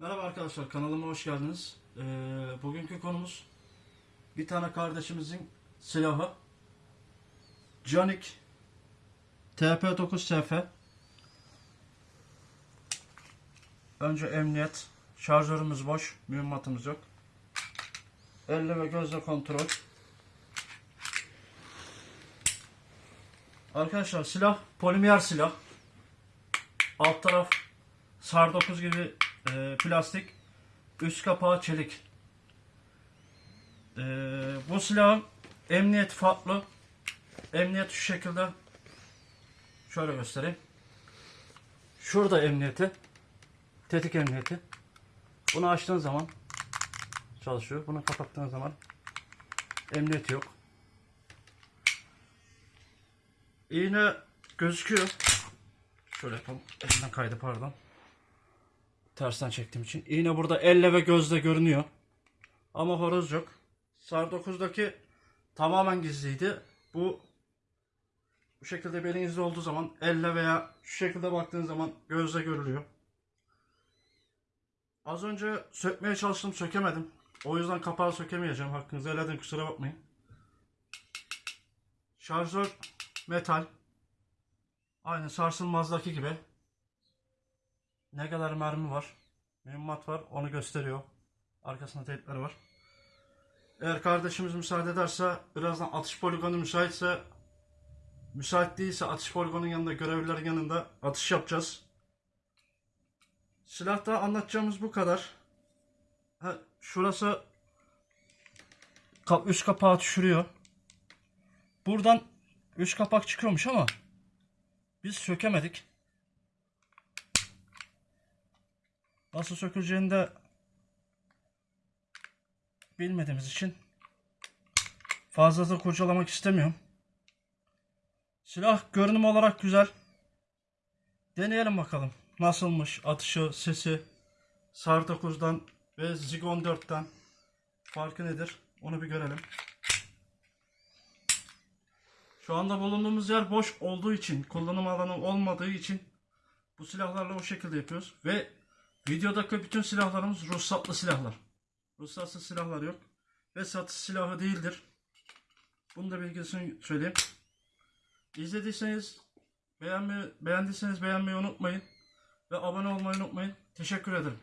Merhaba arkadaşlar kanalıma hoş geldiniz. Ee, bugünkü konumuz bir tane kardeşimizin silahı. Canik TP9SF Önce emniyet şarjörümüz boş mühimmatımız yok. Elle ve gözle kontrol. Arkadaşlar silah polimer silah. Alt taraf SAR 9 gibi e, plastik üst kapağı çelik. E, bu silahın emniyet farklı. Emniyet şu şekilde. Şöyle göstereyim. Şurada emniyeti tetik emniyeti. Bunu açtığın zaman çalışıyor. Bunu kapattığın zaman emniyeti yok. İğne gözüküyor. Şöyle yapalım. Elimden kaydı pardon Tersten çektiğim için. İğne burada elle ve gözle görünüyor. Ama horoz yok. SAR 9'daki tamamen gizliydi. Bu bu şekilde belinizde olduğu zaman elle veya şu şekilde baktığın zaman gözle görülüyor. Az önce sökmeye çalıştım sökemedim. O yüzden kapağı sökemeyeceğim. Hakkınızı helal edin kusura bakmayın. Şarjör metal. Aynı sarsılmazdaki gibi. Ne kadar mermi var? Mühimmat var. Onu gösteriyor. Arkasında teypleri var. Eğer kardeşimiz müsaade ederse birazdan atış poligonu müsaitse müsait değilse atış poligonun yanında görevlilerin yanında atış yapacağız. Silahta anlatacağımız bu kadar. Ha, şurası üst kapağı düşürüyor. Buradan üst kapak çıkıyormuş ama biz sökemedik. Nasıl söküleceğini de bilmediğimiz için fazla da kurcalamak istemiyorum. Silah görünüm olarak güzel. Deneyelim bakalım. Nasılmış atışı, sesi SAR 9'dan ve Zig 14'ten farkı nedir? Onu bir görelim. Şu anda bulunduğumuz yer boş olduğu için, kullanım alanı olmadığı için bu silahlarla o şekilde yapıyoruz. Ve videodaki bütün silahlarımız ruhsatlı silahlar. Ruhsatsız silahlar yok. Ve satış silahı değildir. Bunu da bilgisini söyleyeyim. İzlediyseniz beğenmeyi, beğendiyseniz beğenmeyi unutmayın. Ve abone olmayı unutmayın. Teşekkür ederim.